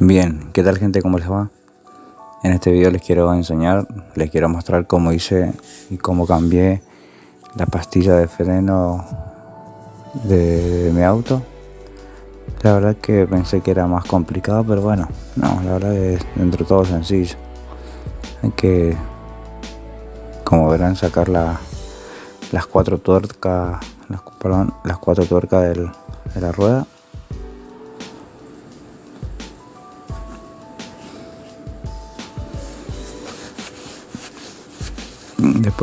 Bien, ¿qué tal gente? ¿Cómo les va? En este video les quiero enseñar, les quiero mostrar cómo hice y cómo cambié la pastilla de freno de, mi auto. La verdad que pensé que era más complicado, pero bueno, no, la verdad es dentro de todo sencillo. Hay que, como verán, sacar la, las cuatro tuercas, las, cuatro tuercas del, de la rueda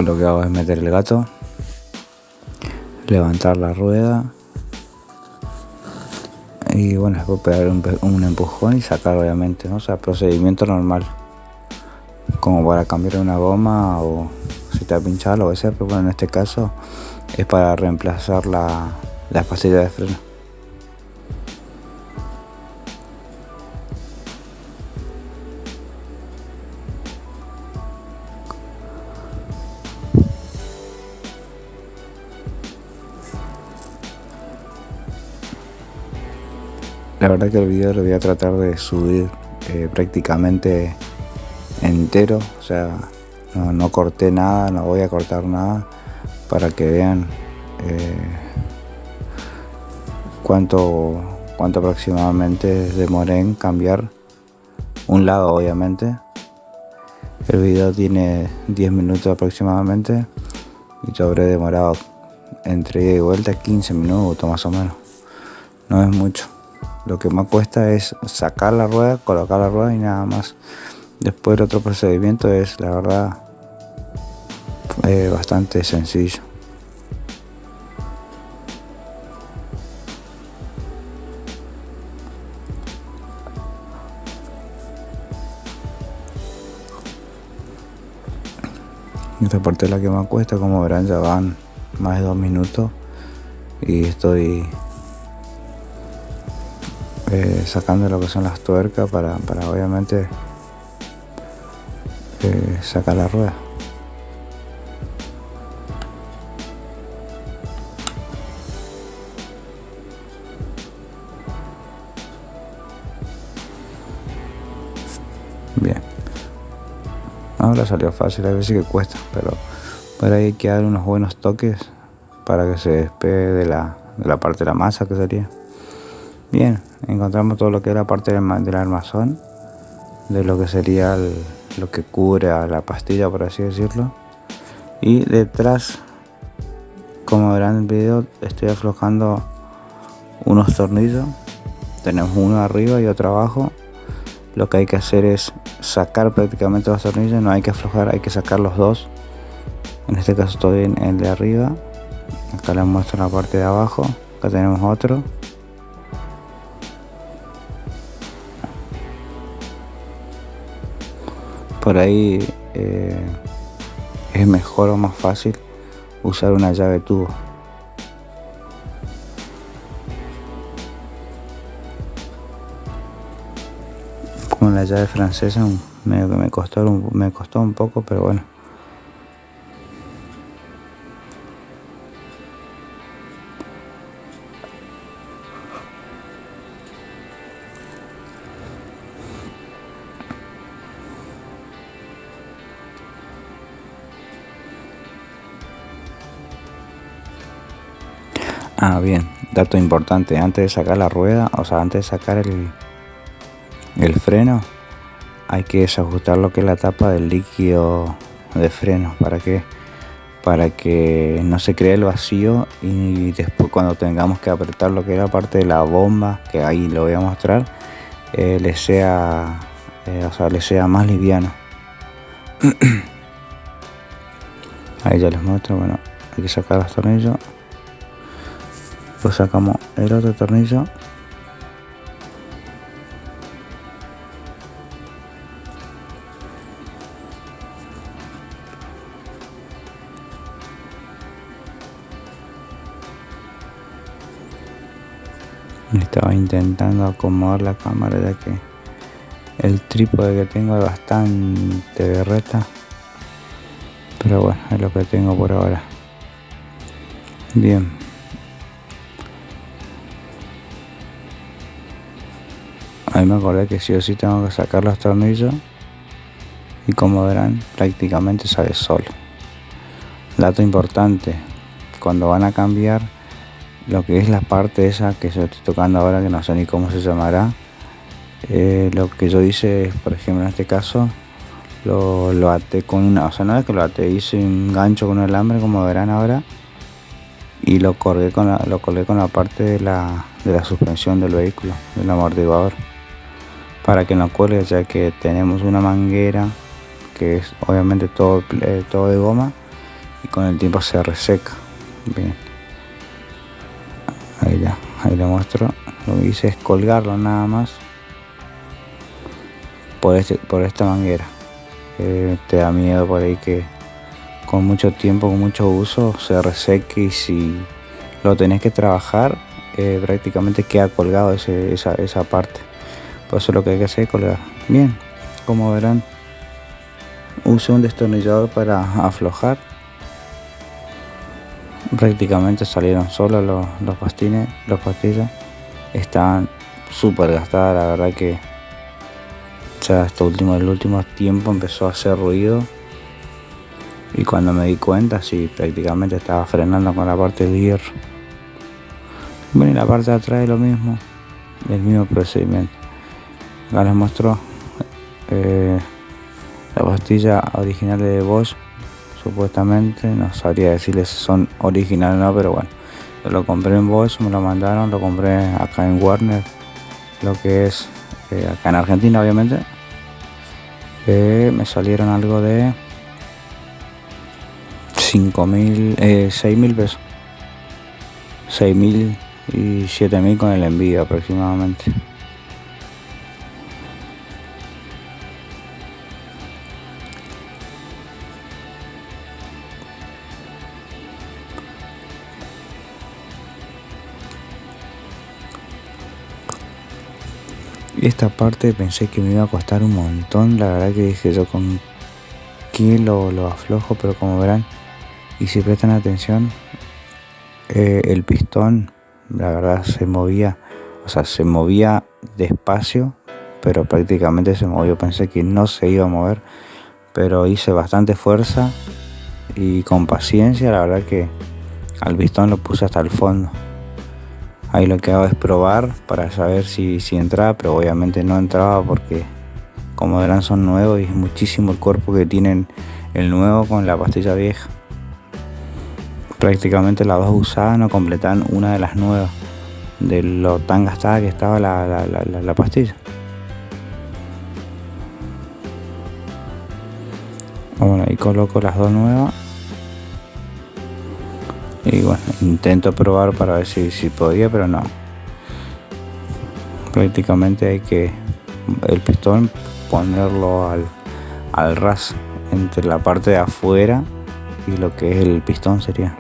después lo que hago es meter el gato levantar la rueda y bueno después pegar un, empujón y sacar obviamente ¿no? o sea procedimiento normal como para cambiar una goma o si te ha pinchado lo que sea pero bueno en este caso es para reemplazar la, la pastilla de freno La verdad que el video lo voy a tratar de subir eh, prácticamente entero, o sea, no, corté nada, no voy a cortar nada para que vean eh, cuánto, cuánto aproximadamente demoré en cambiar un lado obviamente. El video tiene 10 minutos aproximadamente y yo habré demorado entre ida y vuelta 15 minutos más o menos. No es mucho lo que más cuesta es sacar la rueda colocar la rueda y nada más. Después el otro procedimiento es la verdad bastante sencillo. Esta parte es la que más cuesta como verán ya van más de dos minutos y estoy eh, sacando lo que son las tuercas para, para obviamente eh, sacar la rueda. Bien. Ahora salió fácil a veces que cuesta pero por ahí hay que dar unos buenos toques para que se despegue de la, de la parte de la masa que sería. Bien encontramos todo lo que es la parte del, armazón de lo que sería lo que cubre a la pastilla por así decirlo. Y detrás como verán en el video estoy aflojando unos tornillos. Tenemos uno arriba y otro abajo. Lo que hay que hacer es sacar prácticamente los tornillos. No hay que aflojar hay que sacar los dos. En este caso estoy en el de arriba. Acá les muestro la parte de abajo. Acá tenemos otro por ahí eh, es mejor o más fácil usar una llave tubo. Con la llave francesa me, costó un poco pero bueno Ah, bien, dato importante, antes de sacar la rueda, o sea, antes de sacar el, el freno, hay que desajustar lo que es la tapa del líquido de freno, ¿para que Para que no se cree el vacío y después cuando tengamos que apretar lo que es la parte de la bomba, que ahí lo voy a mostrar, eh, le sea, eh, o sea, le sea más liviano. ahí ya les muestro, bueno, hay que sacar los tornillos pues sacamos el otro tornillo. Estaba intentando acomodar la cámara ya que el trípode que tengo es bastante berreta pero bueno es lo que tengo por ahora. Bien ahí me acordé que sí o sí tengo que sacar los tornillos y como verán prácticamente sale solo. Dato importante cuando van a cambiar lo que es la parte esa que yo estoy tocando ahora que no sé ni cómo se llamará eh, lo que yo hice por ejemplo en este caso lo, lo até con una o sea no es que lo até hice un gancho con un alambre como verán ahora y lo colgué con la, lo colgué con la parte de la, de la suspensión del vehículo del amortiguador para que no cuelgue ya que tenemos una manguera que es obviamente todo, eh, todo de goma y con el tiempo se reseca. Bien. Ahí ya ahí le muestro. Lo que hice es colgarlo nada más por, este, por esta manguera. Te da miedo por ahí que con mucho tiempo con mucho uso se reseque y si lo tenés que trabajar eh, prácticamente queda colgado ese, esa, esa parte por eso lo que hay que hacer es colgar. Bien como verán usé un destornillador para aflojar. Prácticamente salieron solos los, los pastines los pastillas. Estaban súper gastadas la verdad que ya hasta último el último tiempo empezó a hacer ruido. Y cuando me di cuenta sí prácticamente estaba frenando con la parte de hierro. Bueno y la parte de atrás es lo mismo el mismo procedimiento acá les muestro eh, la pastilla original de Bosch supuestamente. No sabría decirles si son originales o no pero bueno. Lo compré en Bosch me lo mandaron lo compré acá en Warner lo que es eh, acá en Argentina obviamente. Eh, me salieron algo de 5.000 eh, 6.000 pesos. 6.000 y 7.000 con el envío aproximadamente esta parte pensé que me iba a costar un montón la verdad que dije yo con quién lo, lo aflojo pero como verán y si prestan atención eh, el pistón la verdad se movía o sea se movía despacio pero prácticamente se movió. Pensé que no se iba a mover pero hice bastante fuerza y con paciencia la verdad que al pistón lo puse hasta el fondo ahí lo que hago es probar para saber si, si entraba pero obviamente no entraba porque como verán son nuevos y es muchísimo el cuerpo que tienen el nuevo con la pastilla vieja. Prácticamente las dos usadas no completan una de las nuevas de lo tan gastada que estaba la, la, la pastilla. Bueno ahí coloco las dos nuevas y bueno intento probar para ver si, si podía pero no. Prácticamente hay que el pistón ponerlo al, al ras entre la parte de afuera y lo que es el pistón sería.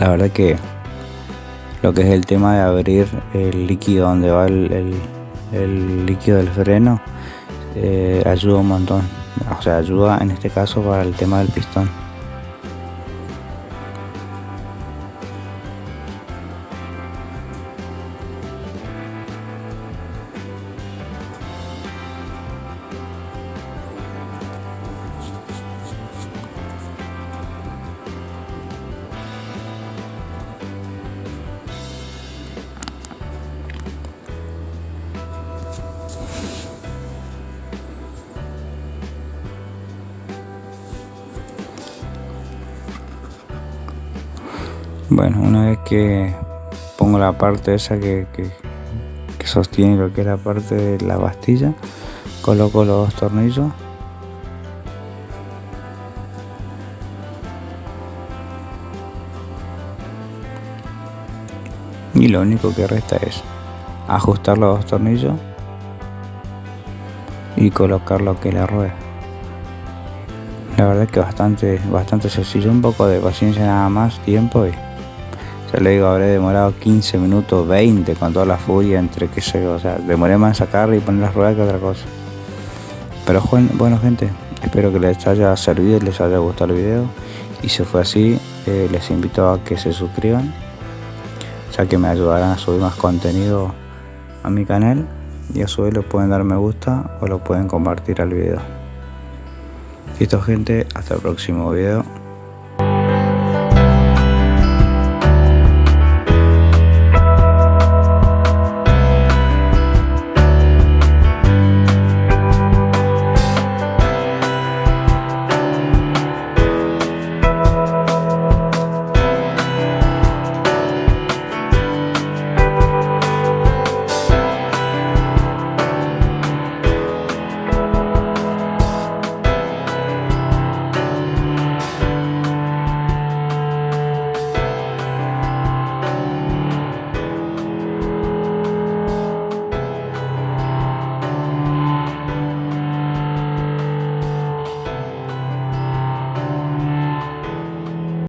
La verdad que lo que es el tema de abrir el líquido donde va el, el, líquido del freno eh, ayuda un montón. O sea ayuda en este caso para el tema del pistón Bueno, una vez que pongo la parte esa que, sostiene lo que es la parte de la pastilla, coloco los dos tornillos. Y lo único que resta es ajustar los dos tornillos y colocar lo que es la rueda. La verdad es que bastante, bastante sencillo, un poco de paciencia nada más, tiempo y ya le digo, habré demorado 15 minutos, 20 con toda la furia entre que se, o sea, demoré más en sacarle y poner las ruedas que otra cosa. Pero bueno gente, espero que les haya servido y les haya gustado el video. Y si fue así, eh, les invito a que se suscriban, ya que me ayudarán a subir más contenido a mi canal y a su vez le pueden dar me gusta o lo pueden compartir al video. Listo gente, hasta el próximo video.